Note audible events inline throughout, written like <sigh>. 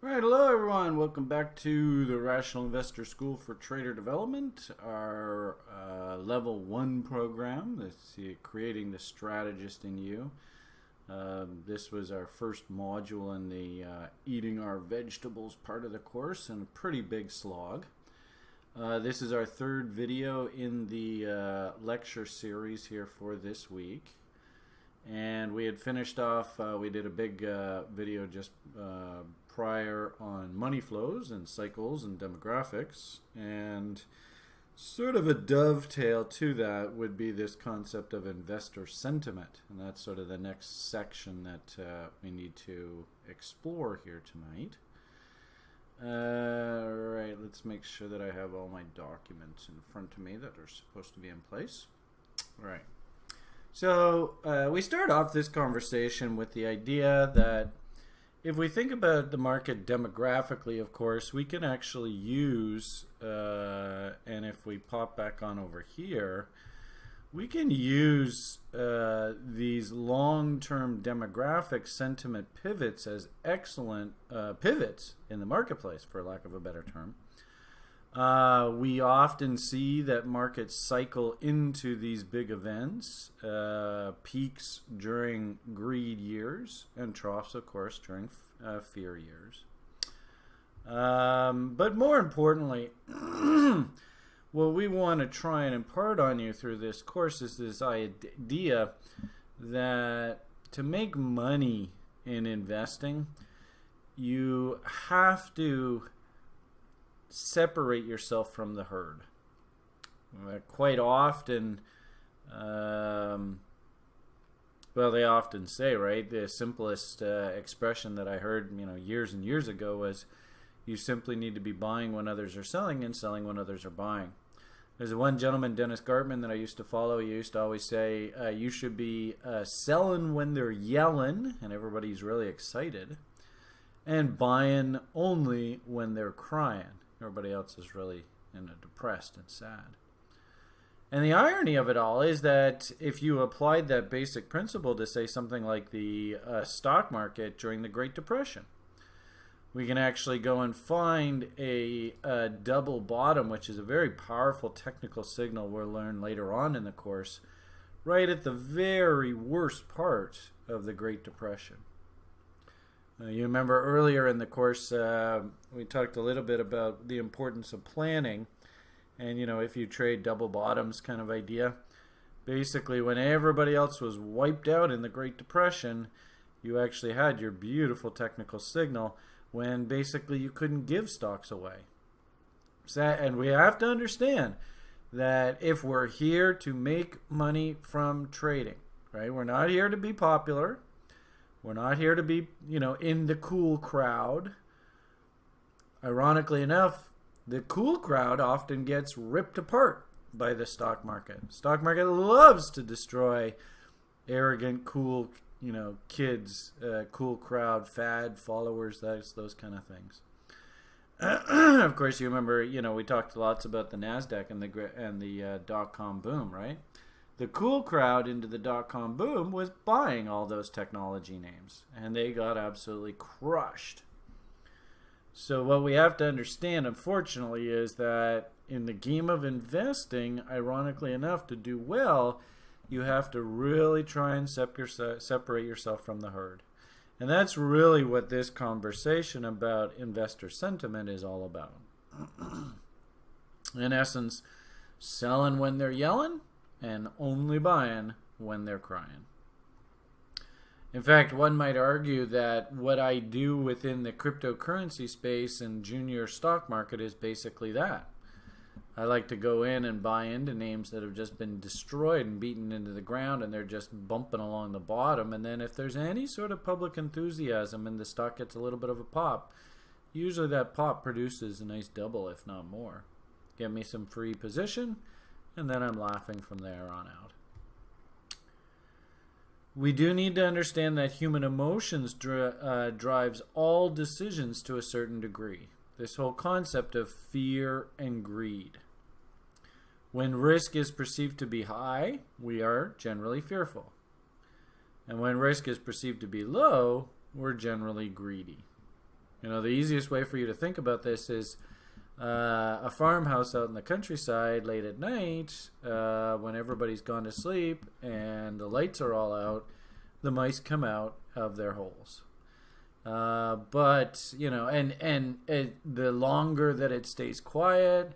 All right, hello everyone. Welcome back to the Rational Investor School for Trader Development, our uh, level one program. That's uh, creating the strategist in you. Um, this was our first module in the uh, eating our vegetables part of the course, and a pretty big slog. Uh, this is our third video in the uh, lecture series here for this week. And we had finished off, uh, we did a big video just prior on money flows and cycles and demographics. And sort of a dovetail to that would be this concept of investor sentiment. And that's sort of the next section that uh, we need to explore here tonight. Uh, all right, let's make sure that I have all my documents in front of me that are supposed to be in place. All right. So uh, we start off this conversation with the idea that if we think about the market demographically, of course, we can actually use, uh, and if we pop back on over here, we can use uh, these long-term demographic sentiment pivots as excellent uh, pivots in the marketplace, for lack of a better term. Uh, we often see that markets cycle into these big events, uh, peaks during greed years, and troughs, of course, during uh, fear years. Um, but more importantly, <clears throat> what we want to try and impart on you through this course is this idea that to make money in investing, you have to separate yourself from the herd. Uh, quite often, um, well, they often say, right? The simplest uh, expression that I heard, you know, years and years ago was, "You simply need to be buying when others are selling and selling when others are buying." There's one gentleman, Dennis Gartman, that I used to follow. He used to always say, uh, "You should be uh, selling when they're yelling and everybody's really excited, and buying only when they're crying." Everybody else is really you know, depressed and sad. And the irony of it all is that if you applied that basic principle to say something like the uh, stock market during the Great Depression, we can actually go and find a, a, double bottom, which is a very powerful technical signal we'll learn later on in the course, right at the very worst part of the Great Depression. Uh, you remember earlier in the course, uh, we talked a little bit about the importance of planning. And, you know, if you trade double bottoms kind of idea, basically when everybody else was wiped out in the Great Depression, you actually had your beautiful technical signal when basically you couldn't give stocks away. And we have to understand that if we're here to make money from trading, right, we're not here to be popular. We're not here to be, you know, in the cool crowd. Ironically enough, the cool crowd often gets ripped apart by the stock market. Stock market loves to destroy arrogant, cool, you know, kids, uh, cool crowd, fad followers, those those kind of things. <clears throat> of course, you remember, you know, we talked lots about the Nasdaq and the and the uh, dot com boom, right? The cool crowd into the dot com boom was buying all those technology names, and they got absolutely crushed. So, what we have to understand, unfortunately, is that in the game of investing, ironically enough, to do well, you have to really try and separate yourself from the herd. And that's really what this conversation about investor sentiment is all about. <clears throat> in essence, selling when they're yelling and only buying when they're crying. In fact, one might argue that what I do within the cryptocurrency space and junior stock market is basically that. I like to go in and buy into names that have just been destroyed and beaten into the ground and they're just bumping along the bottom. And then if there's any sort of public enthusiasm and the stock gets a little bit of a pop, usually that pop produces a nice double, if not more. Get me some free position and then I'm laughing from there on out. We do need to understand that human emotions dri uh, drives all decisions to a certain degree. This whole concept of fear and greed. When risk is perceived to be high, we are generally fearful. And when risk is perceived to be low, we're generally greedy. You know, the easiest way for you to think about this is uh, a farmhouse out in the countryside late at night uh, when everybody's gone to sleep and the lights are all out. The mice come out of their holes. Uh, but you know, and and it, the longer that it stays quiet,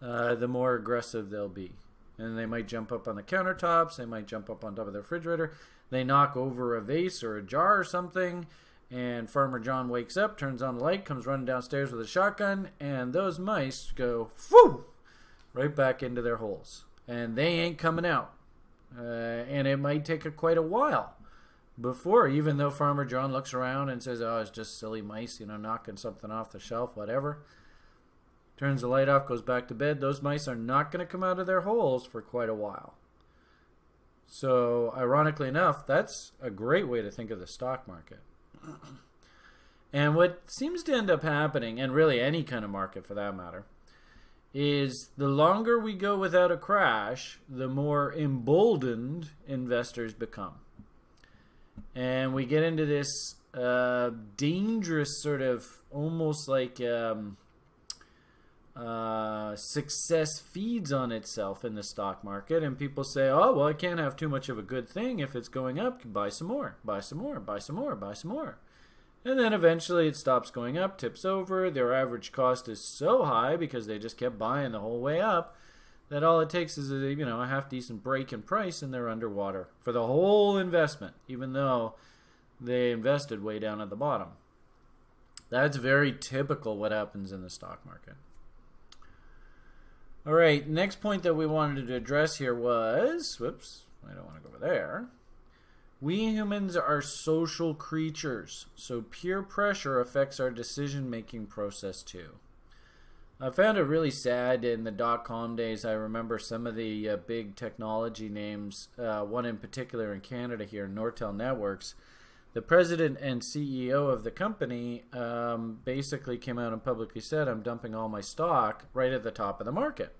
uh, the more aggressive they'll be. And they might jump up on the countertops. They might jump up on top of the refrigerator. They knock over a vase or a jar or something. And Farmer John wakes up, turns on the light, comes running downstairs with a shotgun, and those mice go, whoo, right back into their holes. And they ain't coming out. Uh, and it might take a, quite a while before, even though Farmer John looks around and says, oh, it's just silly mice, you know, knocking something off the shelf, whatever turns the light off, goes back to bed, those mice are not going to come out of their holes for quite a while. So, ironically enough, that's a great way to think of the stock market. And what seems to end up happening, and really any kind of market for that matter, is the longer we go without a crash, the more emboldened investors become. And we get into this uh, dangerous sort of almost like um, uh, success feeds on itself in the stock market, and people say, "Oh, well, I can't have too much of a good thing if it's going up. Buy some more, buy some more, buy some more, buy some more." And then eventually it stops going up, tips over. Their average cost is so high because they just kept buying the whole way up that all it takes is a you know a half decent break in price and they're underwater for the whole investment, even though they invested way down at the bottom. That's very typical what happens in the stock market. All right, next point that we wanted to address here was, whoops, I don't want to go over there. We humans are social creatures, so peer pressure affects our decision-making process too. I found it really sad in the dot-com days. I remember some of the uh, big technology names, uh, one in particular in Canada here, Nortel Networks. The president and CEO of the company um, basically came out and publicly said, I'm dumping all my stock right at the top of the market.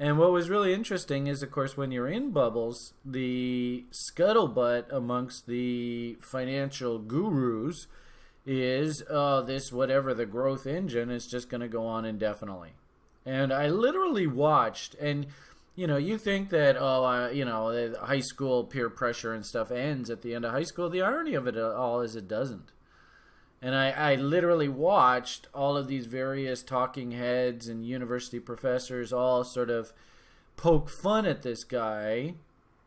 And what was really interesting is, of course, when you're in bubbles, the scuttlebutt amongst the financial gurus is uh, this whatever the growth engine is just going to go on indefinitely. And I literally watched, and you know, you think that oh, uh, you know, high school peer pressure and stuff ends at the end of high school. The irony of it all is it doesn't. And I, I literally watched all of these various talking heads and university professors all sort of poke fun at this guy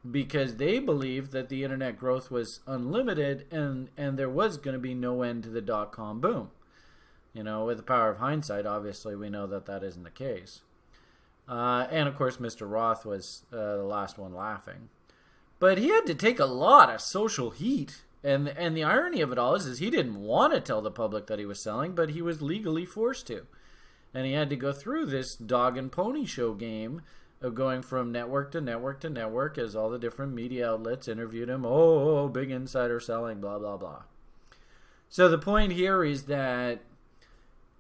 because they believed that the internet growth was unlimited and, and there was going to be no end to the dot com boom. You know, with the power of hindsight, obviously, we know that that isn't the case. Uh, and of course, Mr. Roth was uh, the last one laughing. But he had to take a lot of social heat and and the irony of it all is, is he didn't want to tell the public that he was selling, but he was legally forced to. And he had to go through this dog and pony show game of going from network to network to network as all the different media outlets interviewed him. Oh, big insider selling, blah blah blah. So the point here is that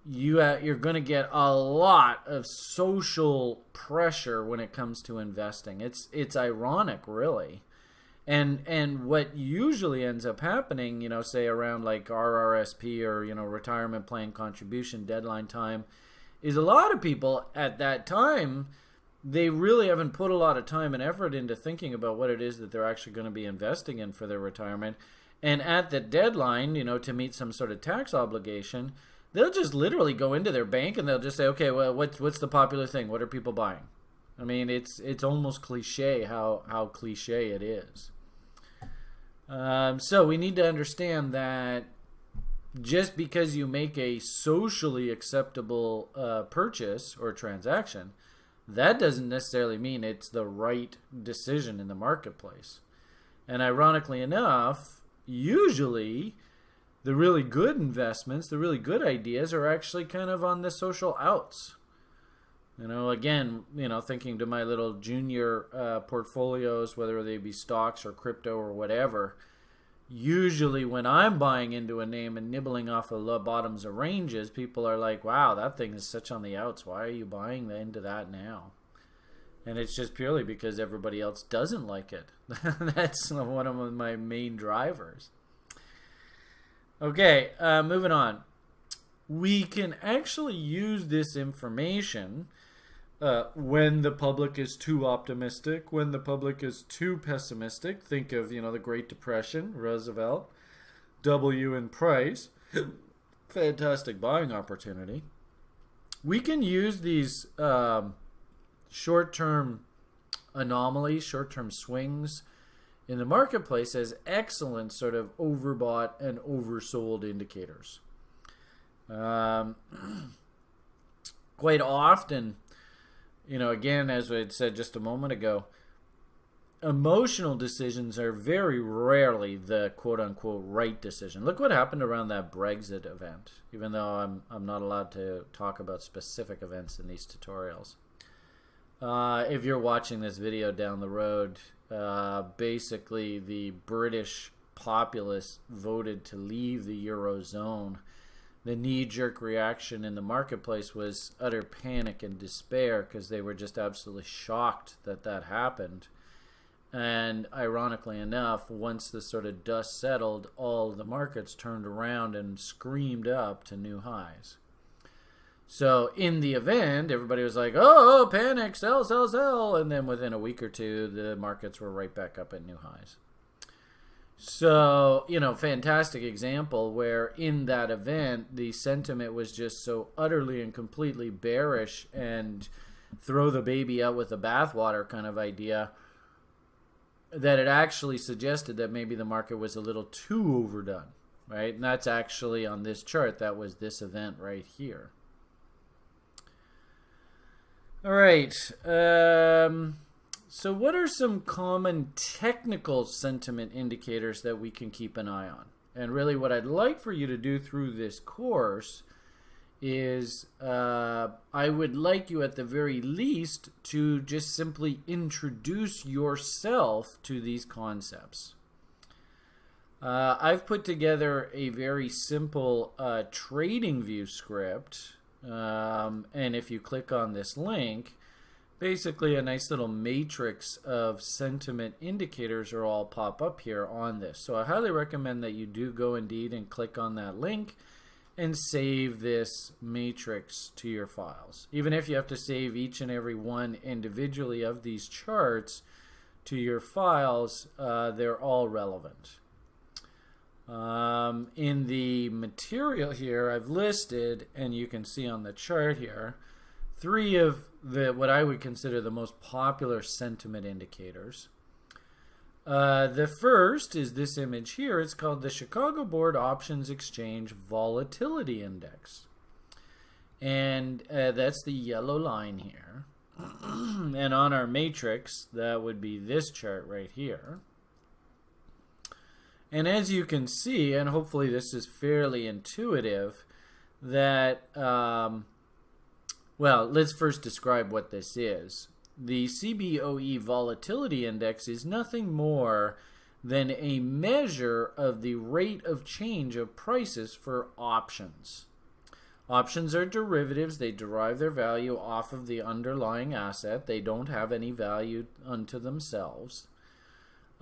you uh, you're going to get a lot of social pressure when it comes to investing. It's it's ironic, really and and what usually ends up happening you know say around like RRSP or you know retirement plan contribution deadline time is a lot of people at that time they really haven't put a lot of time and effort into thinking about what it is that they're actually going to be investing in for their retirement and at the deadline you know to meet some sort of tax obligation they'll just literally go into their bank and they'll just say okay well what's what's the popular thing what are people buying I mean, it's it's almost cliche how how cliche it is. Um, so we need to understand that just because you make a socially acceptable uh, purchase or transaction, that doesn't necessarily mean it's the right decision in the marketplace. And ironically enough, usually the really good investments, the really good ideas are actually kind of on the social outs. You know, again, you know, thinking to my little junior uh, portfolios, whether they be stocks or crypto or whatever, usually when I'm buying into a name and nibbling off of the bottoms of ranges, people are like, wow, that thing is such on the outs. Why are you buying into that now? And it's just purely because everybody else doesn't like it. <laughs> That's one of my main drivers. Okay, uh, moving on. we can actually use this information uh, when the public is too optimistic, when the public is too pessimistic. Think of you know the Great Depression, Roosevelt, W and Price, <coughs> fantastic buying opportunity. We can use these um, short-term anomalies, short-term swings in the marketplace as excellent sort of overbought and oversold indicators. Um, <clears throat> quite often you know, again, as I had said just a moment ago, emotional decisions are very rarely the quote unquote right decision. Look what happened around that Brexit event, even though I'm, I'm not allowed to talk about specific events in these tutorials. Uh, if you're watching this video down the road, uh, basically the British populace voted to leave the Eurozone the knee jerk reaction in the marketplace was utter panic and despair because they were just absolutely shocked that that happened. And ironically enough, once the sort of dust settled, all the markets turned around and screamed up to new highs. So in the event, everybody was like, oh, oh, panic, sell, sell, sell. And then within a week or two, the markets were right back up at new highs. So, you know, fantastic example where in that event, the sentiment was just so utterly and completely bearish and throw the baby out with the bathwater kind of idea that it actually suggested that maybe the market was a little too overdone, right? And that's actually on this chart, that was this event right here. All right. Um, so, what are some common technical sentiment indicators that we can keep an eye on? And really, what I'd like for you to do through this course is uh, I would like you at the very least to just simply introduce yourself to these concepts. Uh, I've put together a very simple uh, TradingView script. Um, and if you click on this link, basically a nice little matrix of sentiment indicators are all pop up here on this. So I highly recommend that you do go indeed and click on that link and save this matrix to your files. Even if you have to save each and every one individually of these charts to your files, uh, they're all relevant. Um, in the material here, I've listed, and you can see on the chart here, three of the what I would consider the most popular sentiment indicators. Uh, the first is this image here. It's called the Chicago Board Options Exchange Volatility Index. And uh, that's the yellow line here. <clears throat> and on our matrix, that would be this chart right here. And as you can see, and hopefully this is fairly intuitive, that um, well, let's first describe what this is. The CBOE Volatility Index is nothing more than a measure of the rate of change of prices for options. Options are derivatives. They derive their value off of the underlying asset. They don't have any value unto themselves.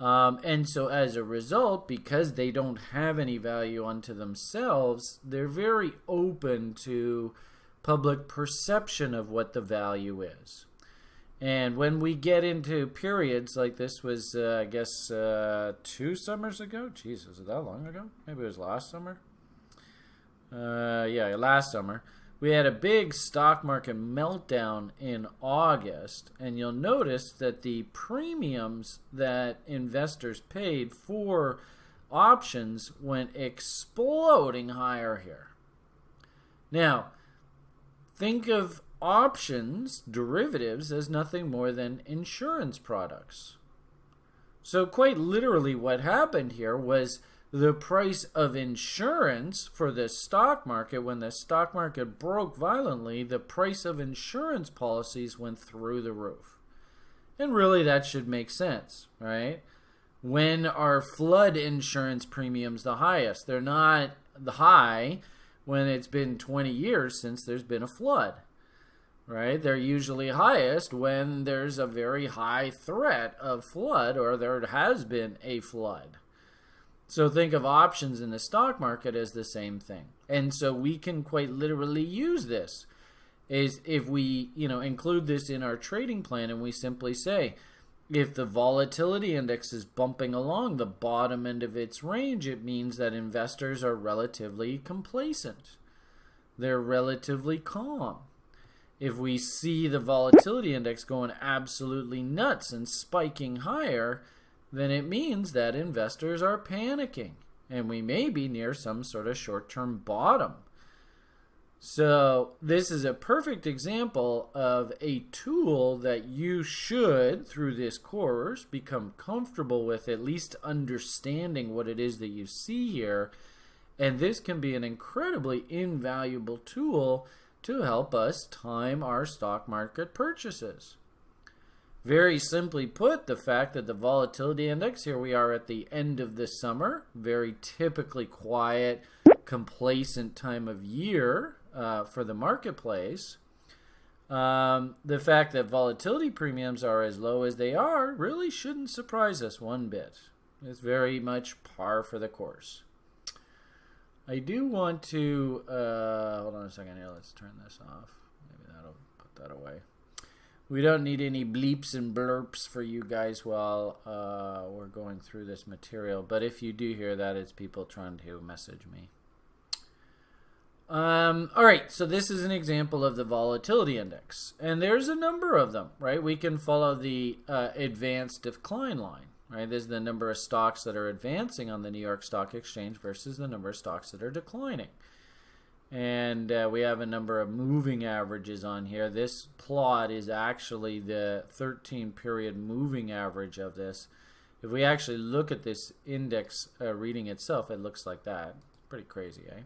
Um, and so as a result, because they don't have any value unto themselves, they're very open to public perception of what the value is. And when we get into periods like this was, uh, I guess, uh, two summers ago. Was it that long ago? Maybe it was last summer. Uh, yeah, last summer. We had a big stock market meltdown in August, and you'll notice that the premiums that investors paid for options went exploding higher here. Now, Think of options, derivatives, as nothing more than insurance products. So, quite literally, what happened here was the price of insurance for the stock market, when the stock market broke violently, the price of insurance policies went through the roof. And really, that should make sense, right? When are flood insurance premiums the highest? They're not the high when it's been 20 years since there's been a flood. Right? They're usually highest when there's a very high threat of flood or there has been a flood. So think of options in the stock market as the same thing. And so we can quite literally use this is if we, you know, include this in our trading plan and we simply say if the volatility index is bumping along the bottom end of its range, it means that investors are relatively complacent. They're relatively calm. If we see the volatility index going absolutely nuts and spiking higher, then it means that investors are panicking and we may be near some sort of short term bottom. So, this is a perfect example of a tool that you should, through this course, become comfortable with, at least understanding what it is that you see here. And this can be an incredibly invaluable tool to help us time our stock market purchases. Very simply put, the fact that the volatility index, here we are at the end of the summer, very typically quiet, complacent time of year uh, for the marketplace. Um, the fact that volatility premiums are as low as they are really shouldn't surprise us one bit. It's very much par for the course. I do want to, uh, hold on a second here, let's turn this off. Maybe that'll put that away. We don't need any bleeps and blurps for you guys while uh, we're going through this material. But if you do hear that, it's people trying to message me. Um, all right, so this is an example of the volatility index. And there's a number of them, right? We can follow the uh, advanced decline line, right? This is the number of stocks that are advancing on the New York Stock Exchange versus the number of stocks that are declining and uh, we have a number of moving averages on here. This plot is actually the 13 period moving average of this. If we actually look at this index uh, reading itself, it looks like that. Pretty crazy, eh?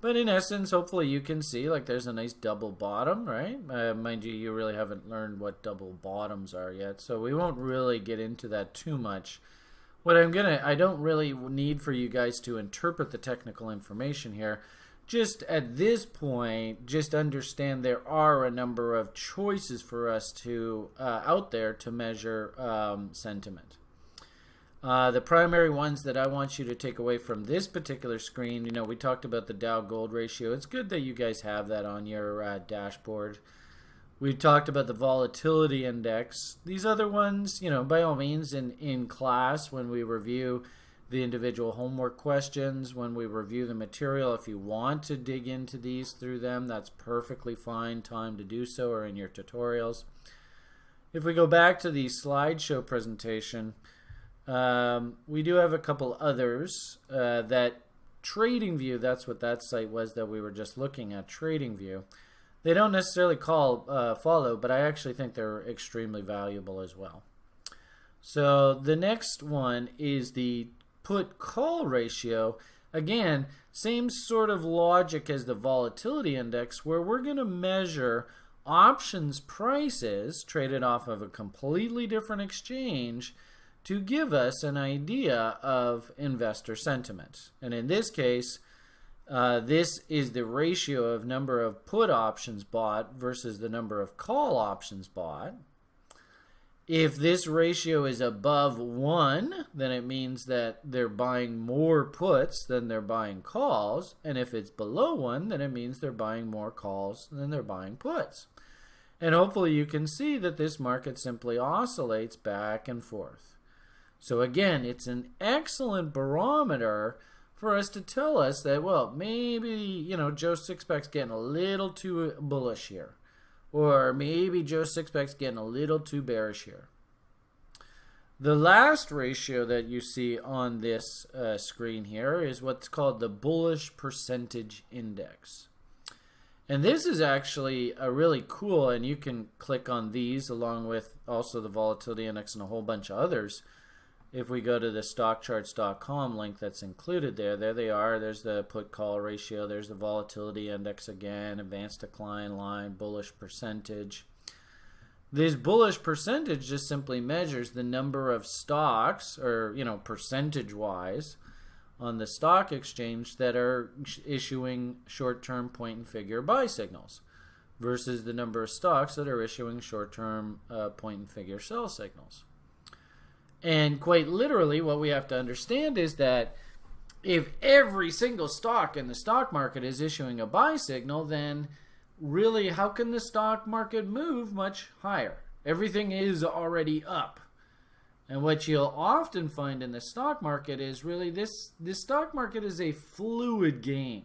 But in essence, hopefully you can see like there's a nice double bottom, right? Uh, mind you, you really haven't learned what double bottoms are yet, so we won't really get into that too much. What I'm gonna, I don't really need for you guys to interpret the technical information here just at this point, just understand there are a number of choices for us to uh, out there to measure um, sentiment. Uh, the primary ones that I want you to take away from this particular screen, you know, we talked about the Dow Gold ratio. It's good that you guys have that on your uh, dashboard. We've talked about the volatility index. These other ones, you know, by all means, in, in class when we review the individual homework questions when we review the material. If you want to dig into these through them, that's perfectly fine time to do so or in your tutorials. If we go back to the slideshow presentation, um, we do have a couple others uh, that TradingView, that's what that site was that we were just looking at, TradingView. They don't necessarily call uh, follow, but I actually think they're extremely valuable as well. So the next one is the put call ratio, again, same sort of logic as the volatility index, where we're going to measure options prices traded off of a completely different exchange to give us an idea of investor sentiment. And in this case, uh, this is the ratio of number of put options bought versus the number of call options bought. If this ratio is above 1, then it means that they're buying more puts than they're buying calls. And if it's below 1, then it means they're buying more calls than they're buying puts. And hopefully you can see that this market simply oscillates back and forth. So again, it's an excellent barometer for us to tell us that, well, maybe, you know, Joe Sixpack's getting a little too bullish here. Or maybe Joe Sixpack's getting a little too bearish here. The last ratio that you see on this uh, screen here is what's called the bullish percentage index. And this is actually a really cool, and you can click on these along with also the volatility index and a whole bunch of others if we go to the stockcharts.com link that's included there, there they are. There's the put call ratio. There's the volatility index again, advanced decline line, bullish percentage. This bullish percentage just simply measures the number of stocks, or you know, percentage-wise, on the stock exchange that are issuing short-term point and figure buy signals versus the number of stocks that are issuing short-term uh, point and figure sell signals. And quite literally, what we have to understand is that if every single stock in the stock market is issuing a buy signal, then really how can the stock market move much higher? Everything is already up. And what you'll often find in the stock market is really this this stock market is a fluid game.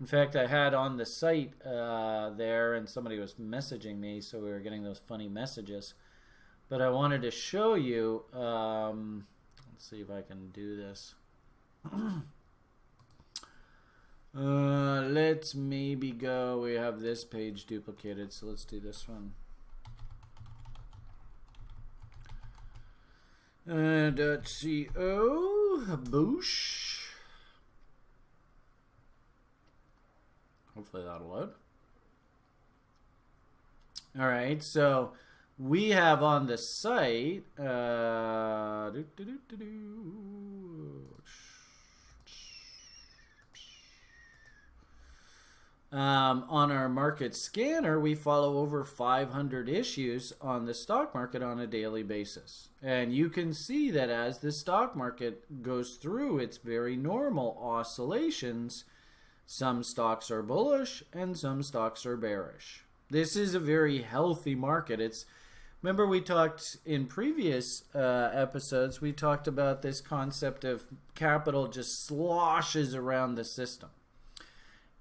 In fact, I had on the site uh, there, and somebody was messaging me, so we were getting those funny messages. But I wanted to show you. Um, let's see if I can do this. <clears throat> uh, let's maybe go. We have this page duplicated, so let's do this one. Uh, .co boosh. Hopefully that'll load. All right, so we have on the site. Uh, Um, on our market scanner, we follow over 500 issues on the stock market on a daily basis. And you can see that as the stock market goes through its very normal oscillations, some stocks are bullish and some stocks are bearish. This is a very healthy market. It's remember we talked in previous uh, episodes we talked about this concept of capital just sloshes around the system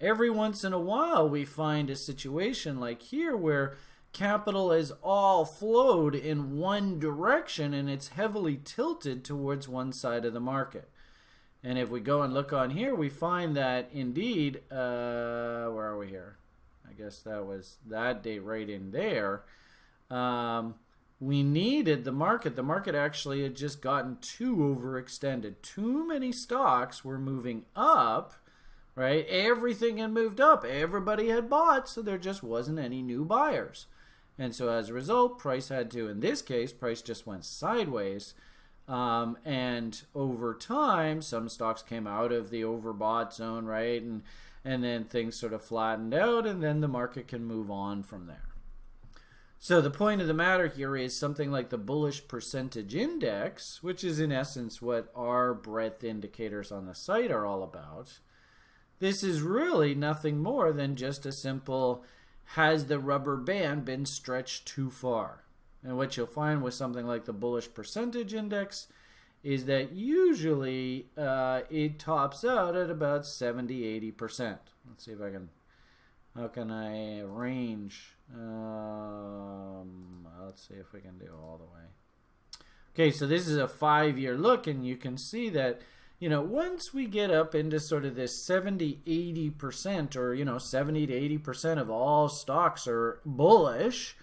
every once in a while we find a situation like here where capital is all flowed in one direction and it's heavily tilted towards one side of the market. And if we go and look on here, we find that indeed, uh, where are we here? I guess that was that date right in there. Um, we needed the market. The market actually had just gotten too overextended. Too many stocks were moving up right? Everything had moved up. Everybody had bought, so there just wasn't any new buyers. And so as a result, price had to, in this case, price just went sideways. Um, and over time, some stocks came out of the overbought zone, right? And and then things sort of flattened out, and then the market can move on from there. So the point of the matter here is something like the bullish percentage index, which is in essence what our breadth indicators on the site are all about. This is really nothing more than just a simple has the rubber band been stretched too far? And what you'll find with something like the bullish percentage index is that usually uh, it tops out at about 70 80%. Let's see if I can, how can I arrange? Um, let's see if we can do all the way. Okay, so this is a five year look, and you can see that you know, once we get up into sort of this 70, 80% or, you know, 70 to 80% of all stocks are bullish,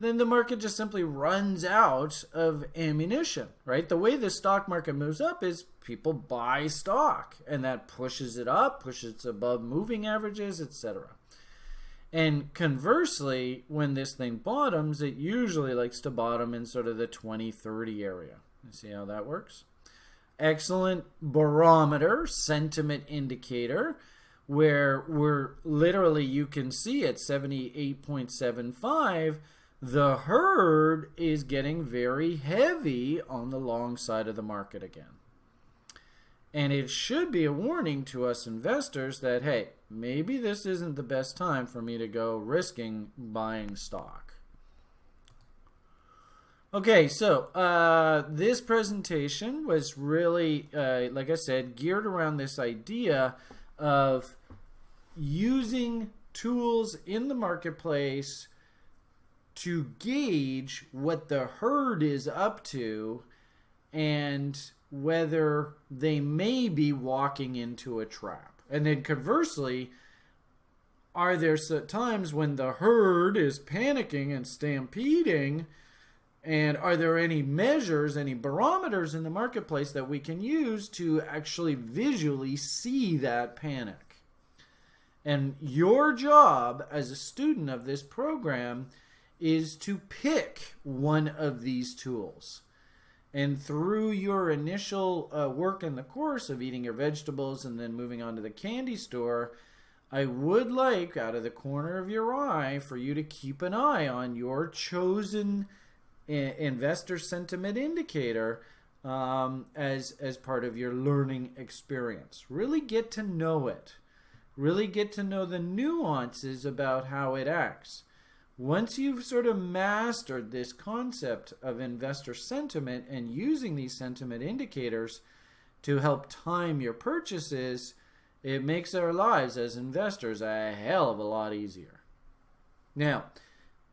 then the market just simply runs out of ammunition, right? The way the stock market moves up is people buy stock and that pushes it up, pushes it above moving averages, etc. And conversely, when this thing bottoms, it usually likes to bottom in sort of the 20, 30 area. You see how that works? excellent barometer, sentiment indicator, where we're literally, you can see at 78.75, the herd is getting very heavy on the long side of the market again. And it should be a warning to us investors that, hey, maybe this isn't the best time for me to go risking buying stock. Okay, so uh, this presentation was really, uh, like I said, geared around this idea of using tools in the marketplace to gauge what the herd is up to and whether they may be walking into a trap. And then conversely, are there times when the herd is panicking and stampeding? And are there any measures, any barometers in the marketplace that we can use to actually visually see that panic? And your job as a student of this program is to pick one of these tools. And through your initial uh, work in the course of eating your vegetables and then moving on to the candy store, I would like, out of the corner of your eye, for you to keep an eye on your chosen investor sentiment indicator um, as as part of your learning experience. Really get to know it. Really get to know the nuances about how it acts. Once you've sort of mastered this concept of investor sentiment and using these sentiment indicators to help time your purchases, it makes our lives as investors a hell of a lot easier. Now,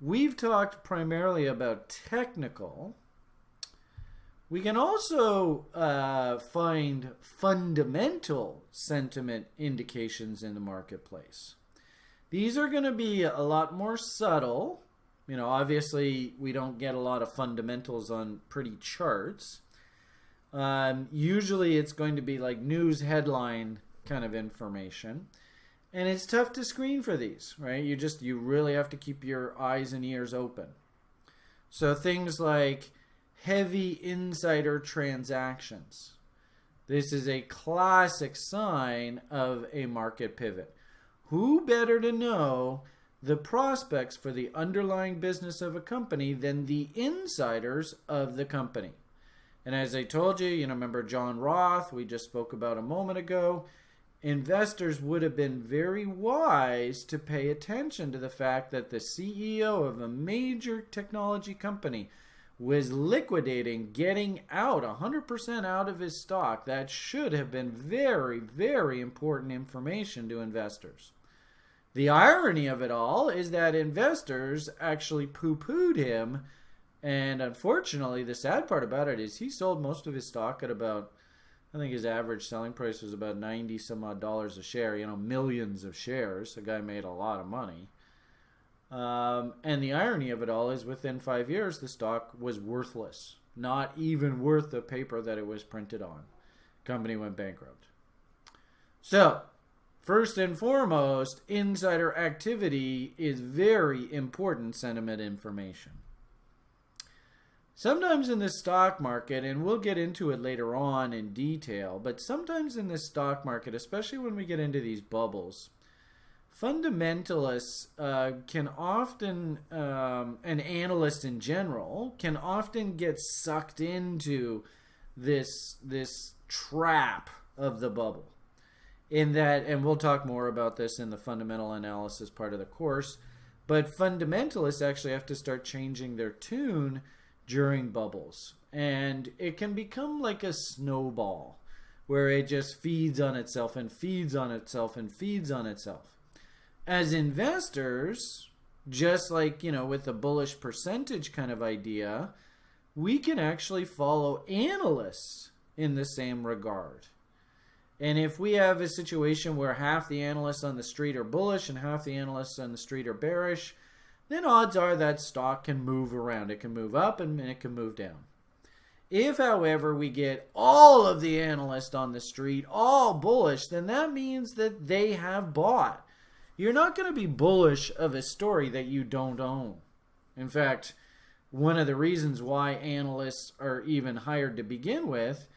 we've talked primarily about technical. We can also uh, find fundamental sentiment indications in the marketplace. These are going to be a lot more subtle. You know, obviously, we don't get a lot of fundamentals on pretty charts. Um, usually, it's going to be like news headline kind of information. And it's tough to screen for these right? You just you really have to keep your eyes and ears open. So things like heavy insider transactions. This is a classic sign of a market pivot who better to know the prospects for the underlying business of a company than the insiders of the company and as i told you you know remember john roth we just spoke about a moment ago investors would have been very wise to pay attention to the fact that the CEO of a major technology company was liquidating, getting out 100% out of his stock. That should have been very, very important information to investors. The irony of it all is that investors actually poo pooed him. And unfortunately, the sad part about it is he sold most of his stock at about I think his average selling price was about 90 some odd dollars a share, you know, millions of shares. The guy made a lot of money. Um, and the irony of it all is within five years, the stock was worthless, not even worth the paper that it was printed on. Company went bankrupt. So, first and foremost, insider activity is very important sentiment information. Sometimes in the stock market, and we'll get into it later on in detail, but sometimes in the stock market, especially when we get into these bubbles, fundamentalists uh, can often, um, and analysts in general, can often get sucked into this this trap of the bubble. In that, and we'll talk more about this in the fundamental analysis part of the course, but fundamentalists actually have to start changing their tune during bubbles. And it can become like a snowball where it just feeds on itself and feeds on itself and feeds on itself. As investors, just like, you know, with the bullish percentage kind of idea, we can actually follow analysts in the same regard. And if we have a situation where half the analysts on the street are bullish and half the analysts on the street are bearish, then odds are that stock can move around. It can move up and it can move down. If, however, we get all of the analysts on the street all bullish, then that means that they have bought. You're not going to be bullish of a story that you don't own. In fact, one of the reasons why analysts are even hired to begin with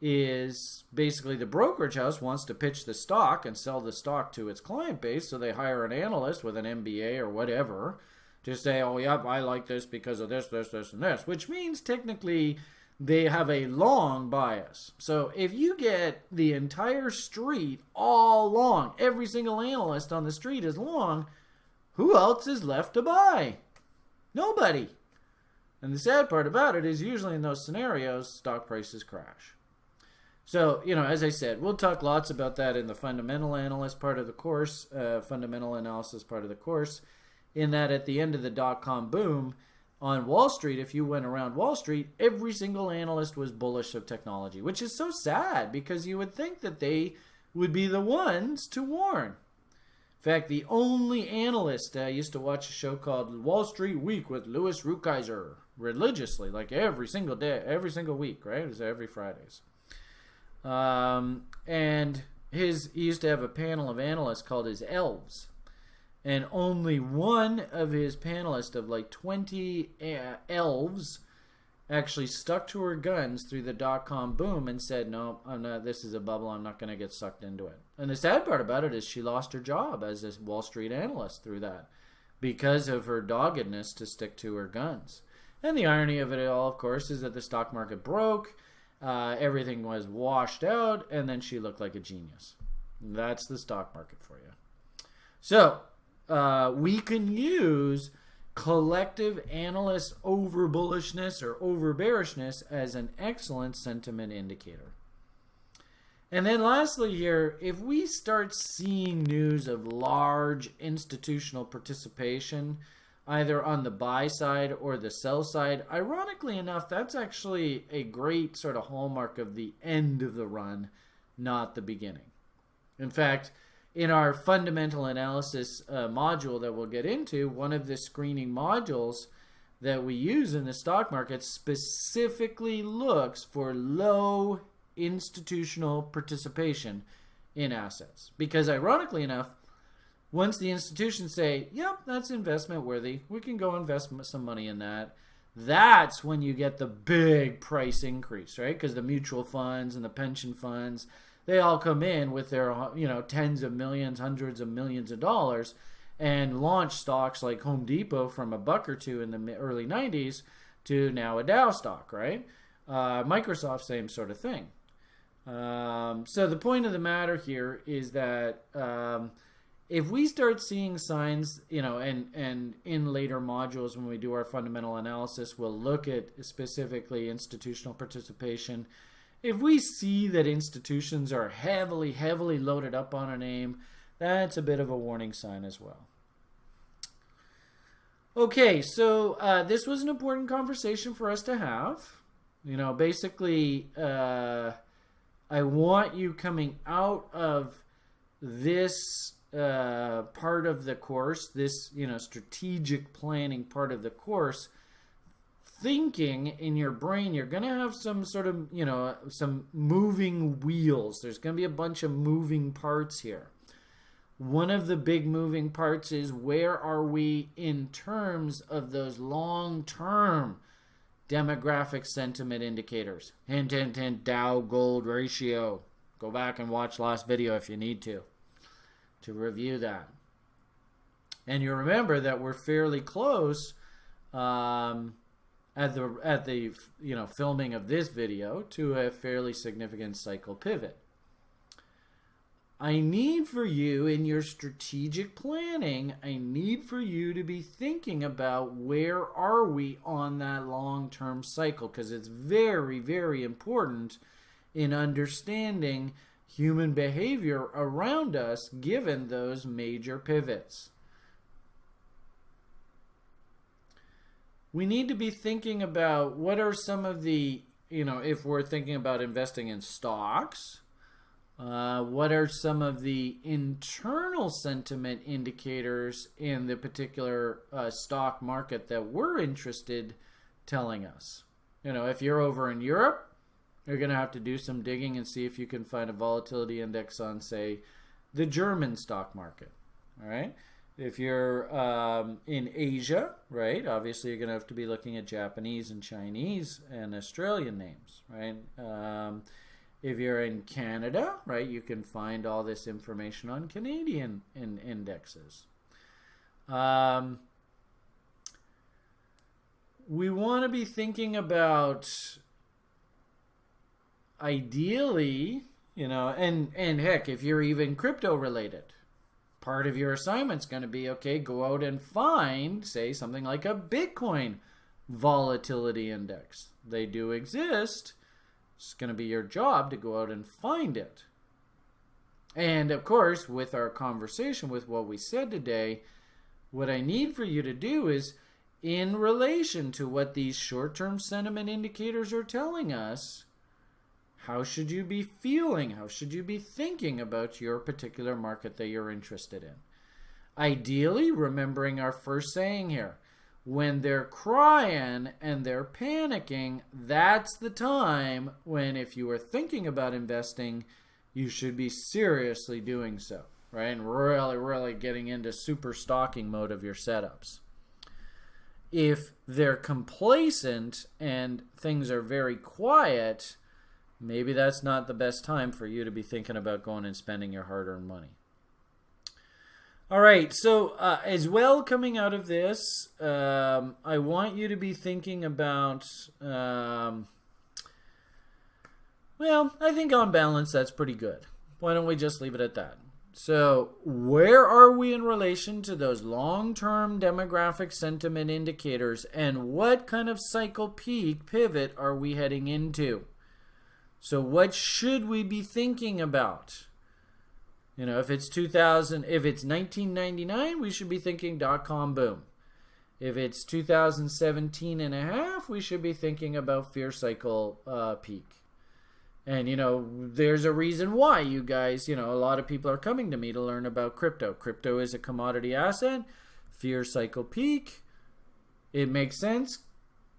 is basically the brokerage house wants to pitch the stock and sell the stock to its client base, so they hire an analyst with an MBA or whatever to say, oh, yep, I like this because of this, this, this, and this, which means technically they have a long bias. So if you get the entire street all long, every single analyst on the street is long, who else is left to buy? Nobody. And the sad part about it is usually in those scenarios, stock prices crash. So, you know, as I said, we'll talk lots about that in the fundamental analyst part of the course, uh, fundamental analysis part of the course in that at the end of the dot com boom on Wall Street, if you went around Wall Street, every single analyst was bullish of technology, which is so sad because you would think that they would be the ones to warn. In fact, the only analyst I uh, used to watch a show called Wall Street Week with Louis Rukeyser religiously, like every single day, every single week, right? It was every Fridays. Um, and his he used to have a panel of analysts called his elves and only one of his panelists of like 20 uh, elves actually stuck to her guns through the dot com boom and said, "No, I'm not. This is a bubble. I'm not going to get sucked into it." And the sad part about it is she lost her job as a Wall Street analyst through that because of her doggedness to stick to her guns. And the irony of it all, of course, is that the stock market broke. Uh, everything was washed out, and then she looked like a genius. That's the stock market for you. So uh, we can use collective analyst over bullishness or over bearishness as an excellent sentiment indicator. And then lastly here, if we start seeing news of large institutional participation, either on the buy side or the sell side, ironically enough, that's actually a great sort of hallmark of the end of the run, not the beginning. In fact, in our fundamental analysis uh, module that we'll get into, one of the screening modules that we use in the stock market specifically looks for low institutional participation in assets. Because ironically enough, once the institutions say, yep, that's investment worthy, we can go invest some money in that, that's when you get the big price increase, right? Because the mutual funds and the pension funds, they all come in with their, you know, tens of millions, hundreds of millions of dollars and launch stocks like Home Depot from a buck or two in the early 90s to now a Dow stock, right? Uh, Microsoft, same sort of thing. Um, so the point of the matter here is that um, if we start seeing signs, you know, and and in later modules when we do our fundamental analysis, we'll look at specifically institutional participation. If we see that institutions are heavily, heavily loaded up on a name, that's a bit of a warning sign as well. Okay, so uh, this was an important conversation for us to have. You know, basically. Uh, I want you coming out of this uh, part of the course, this you know strategic planning part of the course, thinking in your brain you're going to have some sort of you know some moving wheels. There's going to be a bunch of moving parts here. One of the big moving parts is where are we in terms of those long term demographic sentiment indicators. Hint, hint, hint, Dow gold ratio. Go back and watch last video if you need to, to review that. And you remember that we're fairly close um, at the at the you know filming of this video to a fairly significant cycle pivot. I need for you in your strategic planning, I need for you to be thinking about where are we on that long-term cycle because it's very very important in understanding human behavior around us given those major pivots. We need to be thinking about what are some of the, you know, if we're thinking about investing in stocks, uh, what are some of the internal sentiment indicators in the particular uh, stock market that we're interested telling us? You know, if you're over in Europe, you're going to have to do some digging and see if you can find a volatility index on, say, the German stock market. All right. If you're um, in Asia, right, obviously you're going to have to be looking at Japanese and Chinese and Australian names, right? Um, if you're in Canada, right, you can find all this information on Canadian in indexes. Um, we want to be thinking about ideally, you know, and and heck, if you're even crypto related, part of your assignment's going to be okay, go out and find, say, something like a Bitcoin volatility index. They do exist it's going to be your job to go out and find it. And of course, with our conversation, with what we said today, what I need for you to do is in relation to what these short term sentiment indicators are telling us, how should you be feeling? How should you be thinking about your particular market that you're interested in? Ideally, remembering our first saying here when they're crying and they're panicking, that's the time when, if you are thinking about investing, you should be seriously doing so, right? And really, really getting into super stocking mode of your setups. If they're complacent and things are very quiet, maybe that's not the best time for you to be thinking about going and spending your hard earned money. All right, so uh, as well coming out of this, um, I want you to be thinking about um, Well, I think on balance that's pretty good. Why don't we just leave it at that? So, where are we in relation to those long term demographic sentiment indicators, and what kind of cycle peak pivot are we heading into? So, what should we be thinking about? You know, if it's 2000, if it's 1999, we should be thinking dot com boom. If it's 2017 and a half, we should be thinking about fear cycle uh, peak. And, you know, there's a reason why you guys, you know, a lot of people are coming to me to learn about crypto. Crypto is a commodity asset, fear cycle peak. It makes sense.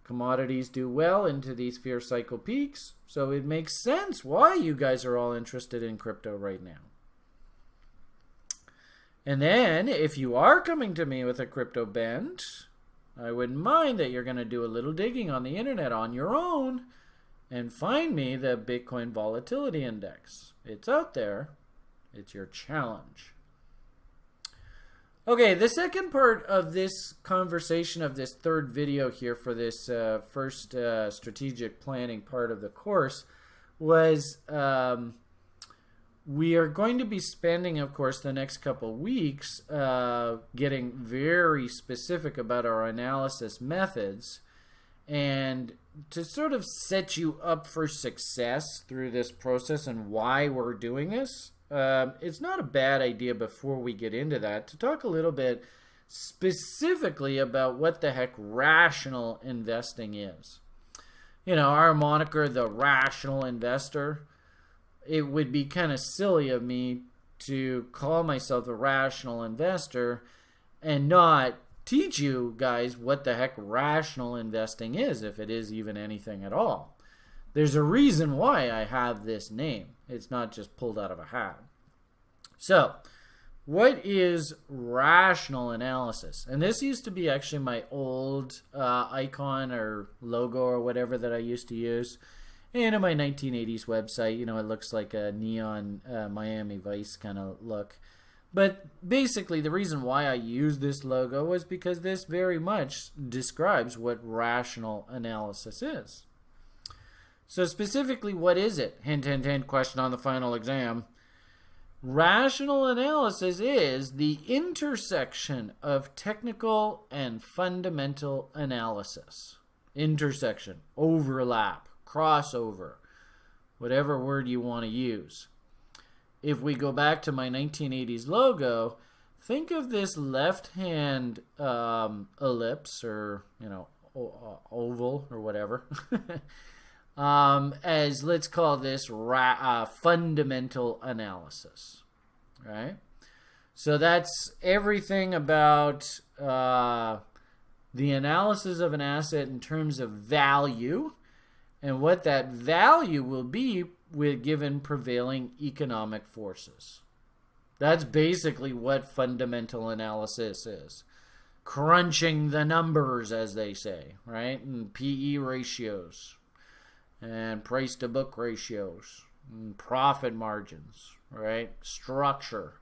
Commodities do well into these fear cycle peaks. So it makes sense why you guys are all interested in crypto right now. And then, if you are coming to me with a crypto bent, I wouldn't mind that you're going to do a little digging on the internet on your own and find me the Bitcoin Volatility Index. It's out there. It's your challenge. Okay, the second part of this conversation of this third video here for this uh, first uh, strategic planning part of the course was um, we are going to be spending, of course, the next couple weeks uh, getting very specific about our analysis methods and to sort of set you up for success through this process and why we're doing this, uh, it's not a bad idea before we get into that to talk a little bit specifically about what the heck rational investing is. You know, our moniker, the rational investor, it would be kind of silly of me to call myself a rational investor and not teach you guys what the heck rational investing is, if it is even anything at all. There's a reason why I have this name. It's not just pulled out of a hat. So, what is rational analysis? And this used to be actually my old uh, icon or logo or whatever that I used to use. And in my 1980s website, you know, it looks like a neon uh, Miami Vice kind of look. But basically, the reason why I use this logo was because this very much describes what rational analysis is. So, specifically, what is it? Hint, hint, hint, question on the final exam. Rational analysis is the intersection of technical and fundamental analysis. Intersection, overlap, crossover, whatever word you want to use if we go back to my 1980s logo, think of this left-hand um, ellipse or you know oval or whatever <laughs> um, as let's call this ra- uh, fundamental analysis, right? So that's everything about uh, the analysis of an asset in terms of value and what that value will be with given prevailing economic forces. That's basically what fundamental analysis is. Crunching the numbers, as they say, right? And PE ratios, and price to book ratios, profit margins, right? Structure,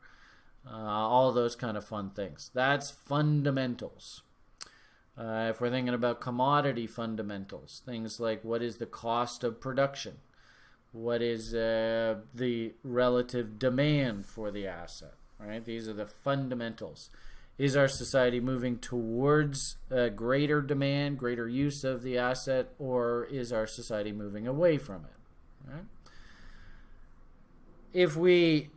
uh, all those kind of fun things. That's fundamentals. Uh, if we're thinking about commodity fundamentals, things like what is the cost of production? what is uh, the relative demand for the asset, right? These are the fundamentals. Is our society moving towards greater demand, greater use of the asset, or is our society moving away from it? Right? If we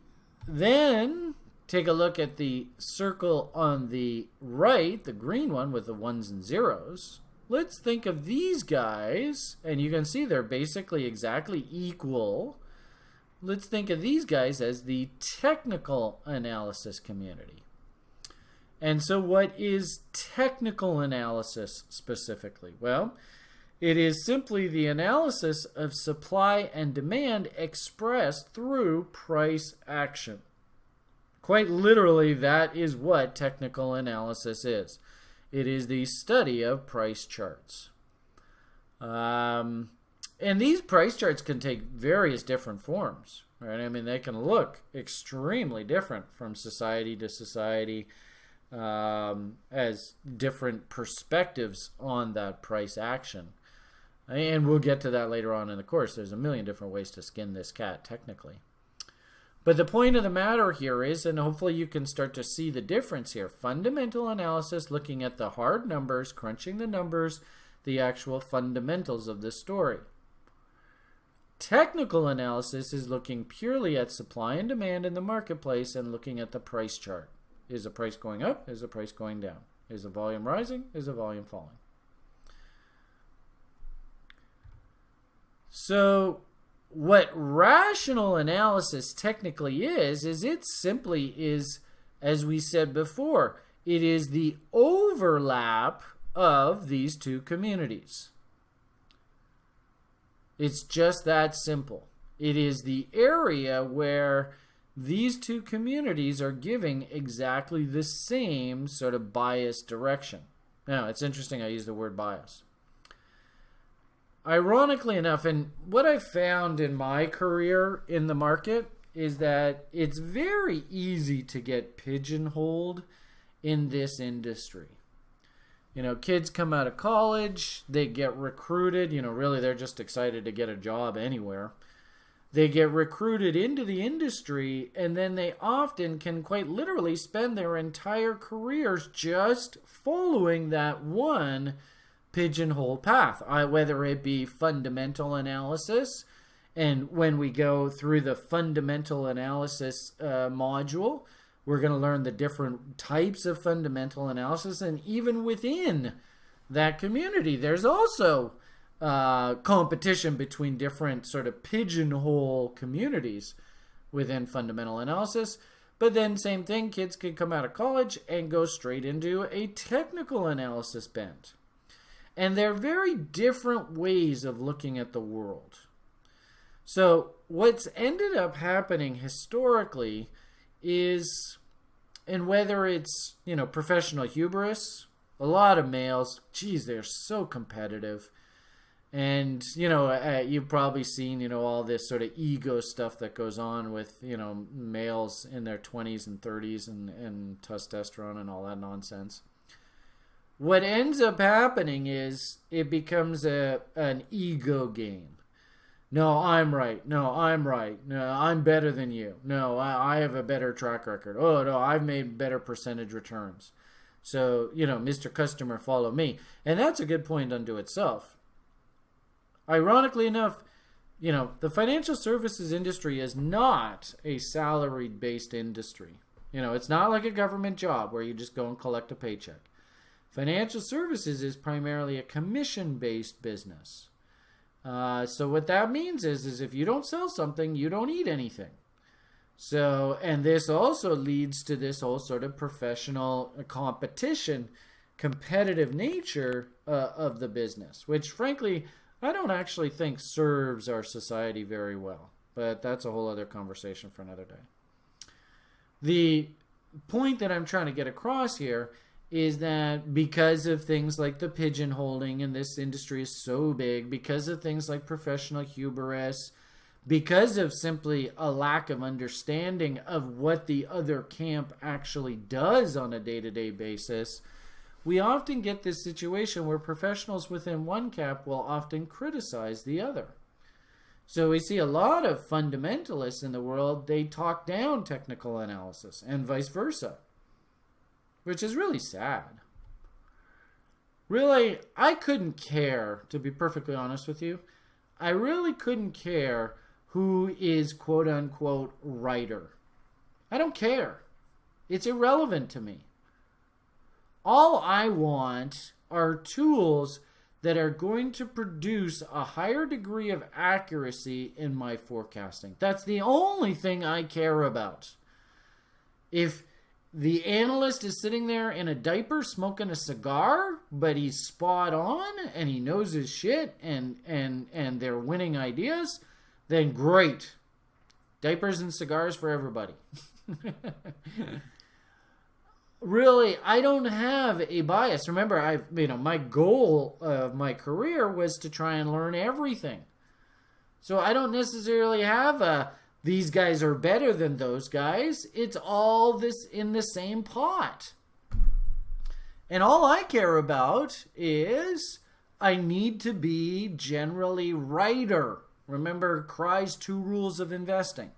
then take a look at the circle on the right, the green one with the ones and zeros, let's think of these guys, and you can see they're basically exactly equal. Let's think of these guys as the technical analysis community. And so what is technical analysis specifically? Well, it is simply the analysis of supply and demand expressed through price action. Quite literally, that is what technical analysis is. It is the study of price charts. Um, and these price charts can take various different forms, right? I mean, they can look extremely different from society to society um, as different perspectives on that price action. And we'll get to that later on in the course. There's a million different ways to skin this cat, technically. But the point of the matter here is, and hopefully you can start to see the difference here fundamental analysis, looking at the hard numbers, crunching the numbers, the actual fundamentals of the story. Technical analysis is looking purely at supply and demand in the marketplace and looking at the price chart. Is the price going up? Is the price going down? Is the volume rising? Is the volume falling? So what rational analysis technically is, is it simply is, as we said before, it is the overlap of these two communities. It's just that simple. It is the area where these two communities are giving exactly the same sort of bias direction. Now, it's interesting I use the word bias ironically enough, and what I've found in my career in the market is that it's very easy to get pigeonholed in this industry. You know, kids come out of college, they get recruited, you know, really they're just excited to get a job anywhere. They get recruited into the industry, and then they often can quite literally spend their entire careers just following that one pigeonhole path, whether it be fundamental analysis. And when we go through the fundamental analysis uh, module, we're going to learn the different types of fundamental analysis. And even within that community, there's also uh, competition between different sort of pigeonhole communities within fundamental analysis. But then, same thing, kids can come out of college and go straight into a technical analysis bent. And they're very different ways of looking at the world. So, what's ended up happening historically is, and whether it's, you know, professional hubris, a lot of males, geez, they're so competitive. And, you know, uh, you've probably seen, you know, all this sort of ego stuff that goes on with, you know, males in their 20s and 30s and, and testosterone and all that nonsense what ends up happening is it becomes a an ego game. No, I'm right. No, I'm right. No, I'm better than you. No, I, I have a better track record. Oh no, I've made better percentage returns. So, you know, Mr. Customer, follow me. And that's a good point unto itself. Ironically enough, you know, the financial services industry is not a salaried based industry. You know, it's not like a government job where you just go and collect a paycheck. Financial services is primarily a commission-based business. Uh, so what that means is, is if you don't sell something, you don't eat anything. So, and this also leads to this whole sort of professional competition, competitive nature uh, of the business, which frankly, I don't actually think serves our society very well. But that's a whole other conversation for another day. The point that I'm trying to get across here is that because of things like the pigeonholing and this industry is so big, because of things like professional hubris, because of simply a lack of understanding of what the other camp actually does on a day to day basis, we often get this situation where professionals within one camp will often criticize the other. So we see a lot of fundamentalists in the world, they talk down technical analysis and vice versa which is really sad. Really, I couldn't care, to be perfectly honest with you. I really couldn't care who is quote unquote writer. I don't care. It's irrelevant to me. All I want are tools that are going to produce a higher degree of accuracy in my forecasting. That's the only thing I care about. If the analyst is sitting there in a diaper smoking a cigar, but he's spot on and he knows his shit and and and they're winning ideas, then great. Diapers and cigars for everybody. <laughs> really, I don't have a bias. Remember, I you know, my goal of my career was to try and learn everything. So I don't necessarily have a these guys are better than those guys. It's all this in the same pot. And all I care about is I need to be generally righter. Remember Crye's two rules of investing.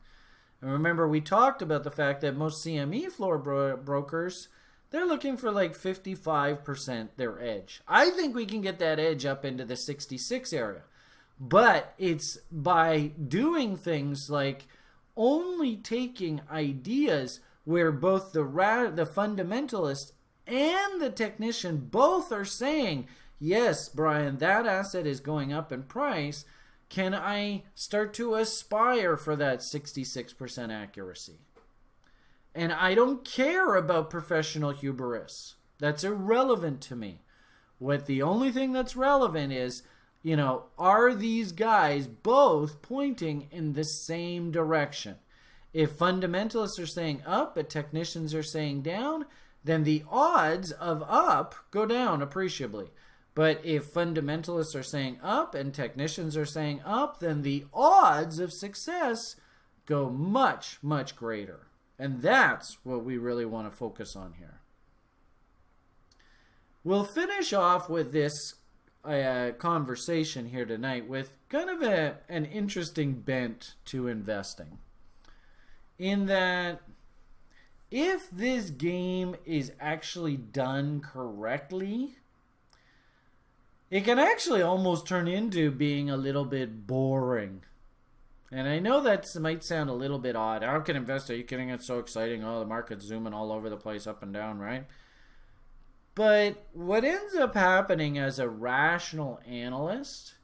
And remember, we talked about the fact that most CME floor bro- brokers, they're looking for like 55% their edge. I think we can get that edge up into the 66 area. But it's by doing things like only taking ideas where both the the fundamentalist and the technician both are saying, "Yes, Brian, that asset is going up in price." Can I start to aspire for that 66% accuracy? And I don't care about professional hubris. That's irrelevant to me. What the only thing that's relevant is, you know, are these guys both pointing in the same direction? If fundamentalists are saying up, but technicians are saying down, then the odds of up go down appreciably. But if fundamentalists are saying up and technicians are saying up, then the odds of success go much, much greater. And that's what we really want to focus on here. We'll finish off with this uh, conversation here tonight with kind of a, an interesting bent to investing. In that, if this game is actually done correctly, it can actually almost turn into being a little bit boring. And I know that might sound a little bit odd. How can investor? Are you kidding? It's so exciting. Oh, the market's zooming all over the place, up and down, right? But what ends up happening as a rational analyst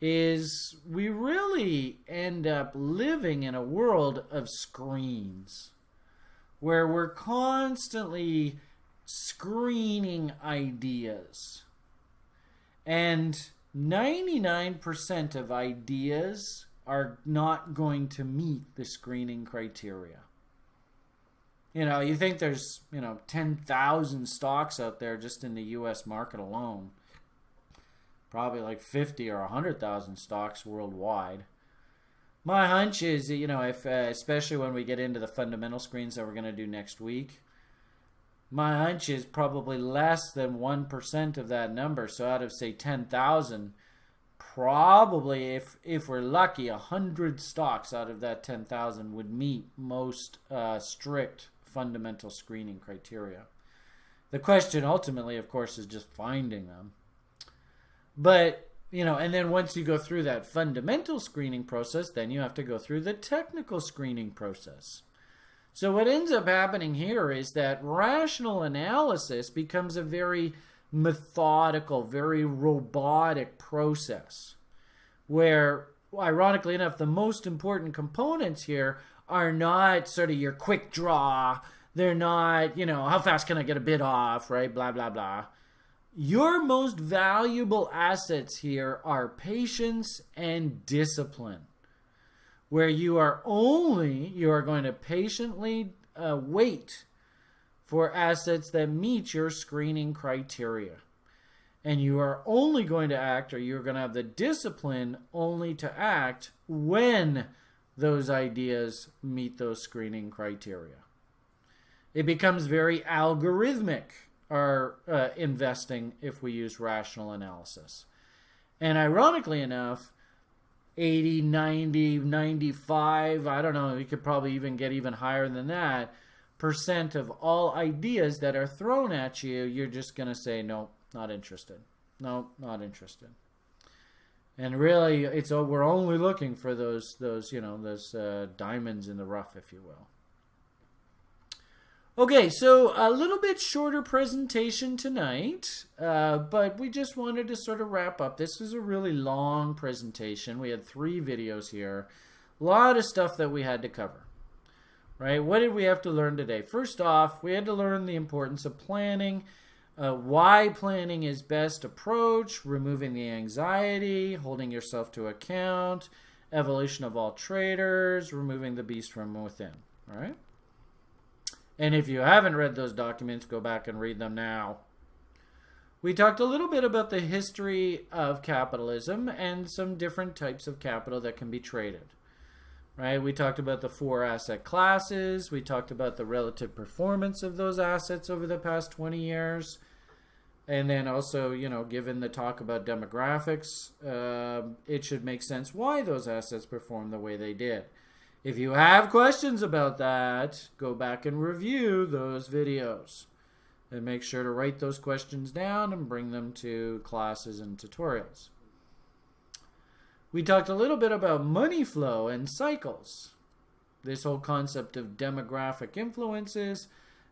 is we really end up living in a world of screens where we're constantly screening ideas and 99% of ideas are not going to meet the screening criteria. You know, you think there's, you know, 10,000 stocks out there just in the US market alone. Probably like 50 or 100,000 stocks worldwide. My hunch is, you know, if uh, especially when we get into the fundamental screens that we're going to do next week, my hunch is probably less than 1% of that number. So out of say 10,000, probably if if we're lucky, 100 stocks out of that 10,000 would meet most uh, strict fundamental screening criteria. The question ultimately, of course, is just finding them. But, you know, and then once you go through that fundamental screening process, then you have to go through the technical screening process. So what ends up happening here is that rational analysis becomes a very methodical, very robotic process where ironically enough the most important components here are not sort of your quick draw. They're not you know how fast can i get a bid off right? Blah blah blah. Your most valuable assets here are patience and discipline where you are only you are going to patiently uh, wait for assets that meet your screening criteria. And you are only going to act or you're going to have the discipline only to act when those ideas meet those screening criteria. It becomes very algorithmic our uh, investing if we use rational analysis. And ironically enough 80, 90, 95, I don't know, you could probably even get even higher than that percent of all ideas that are thrown at you, you're just going to say, no, not interested. No, not interested. And really, it's we're only looking for those those you know those uh, diamonds in the rough, if you will. Okay, so a little bit shorter presentation tonight, uh, but we just wanted to sort of wrap up. This was a really long presentation. We had three videos here. A lot of stuff that we had to cover, right? What did we have to learn today? First off, we had to learn the importance of planning, uh, why planning is best approach, removing the anxiety, holding yourself to account, evolution of all traders, removing the beast from within, all right? And if you haven't read those documents, go back and read them now. We talked a little bit about the history of capitalism and some different types of capital that can be traded. Right? We talked about the four asset classes. We talked about the relative performance of those assets over the past 20 years. and then also, you know, given the talk about demographics, uh, it should make sense why those assets perform the way they did. If you have questions about that, go back and review those videos. And make sure to write those questions down and bring them to classes and tutorials. We talked a little bit about money flow and cycles. This whole concept of demographic influences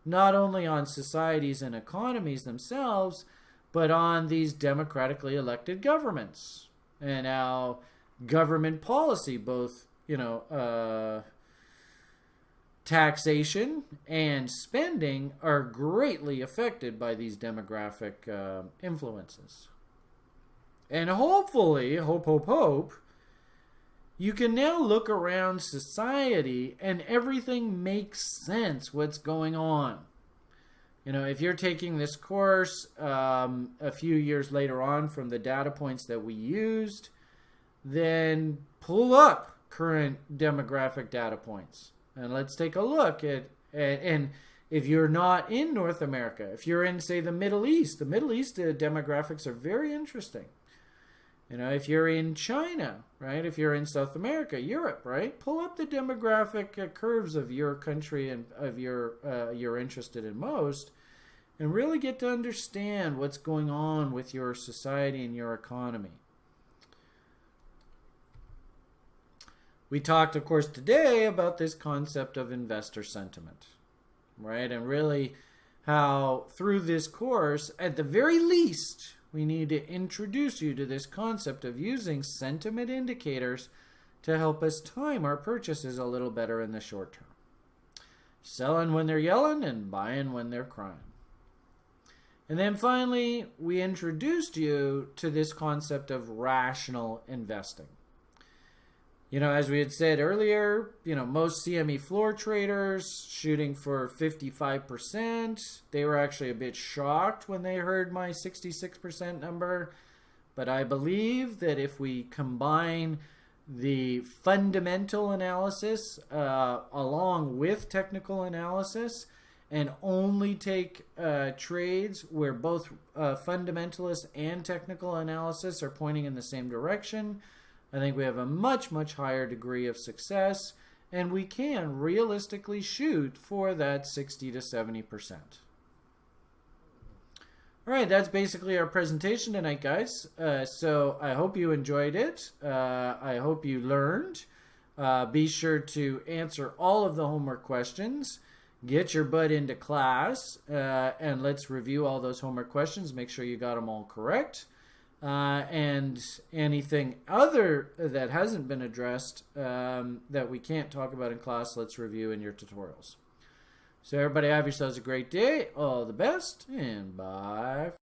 not only on societies and economies themselves, but on these democratically elected governments and how government policy, both, you know, uh, taxation and spending are greatly affected by these demographic uh, influences. And hopefully, hope, hope, hope, you can now look around society and everything makes sense what's going on. You know, if you're taking this course um, a few years later on from the data points that we used, then pull up current demographic data points and let's take a look at and, and if you're not in North America, if you're in say the Middle East, the Middle East uh, demographics are very interesting. You know, if you're in China, right? If you're in South America, Europe, right? Pull up the demographic uh, curves of your country and of your uh, you're interested in most, and really get to understand what's going on with your society and your economy. We talked, of course, today about this concept of investor sentiment, right? And really how through this course, at the very least, we need to introduce you to this concept of using sentiment indicators to help us time our purchases a little better in the short term. Selling when they're yelling and buying when they're crying. And then finally, we introduced you to this concept of rational investing. You know, as we had said earlier, you know, most CME floor traders shooting for 55%. They were actually a bit shocked when they heard my 66% number. But I believe that if we combine the fundamental analysis uh, along with technical analysis and only take uh, trades where both uh, fundamentalist and technical analysis are pointing in the same direction, I think we have a much, much higher degree of success, and we can realistically shoot for that 60 to 70%. All right, that's basically our presentation tonight, guys. Uh, so I hope you enjoyed it. Uh, I hope you learned. Uh, be sure to answer all of the homework questions. Get your butt into class, uh, and let's review all those homework questions. Make sure you got them all correct uh, and anything other that hasn't been addressed um, that we can't talk about in class, let's review in your tutorials. So everybody have yourselves a great day. All the best, and bye.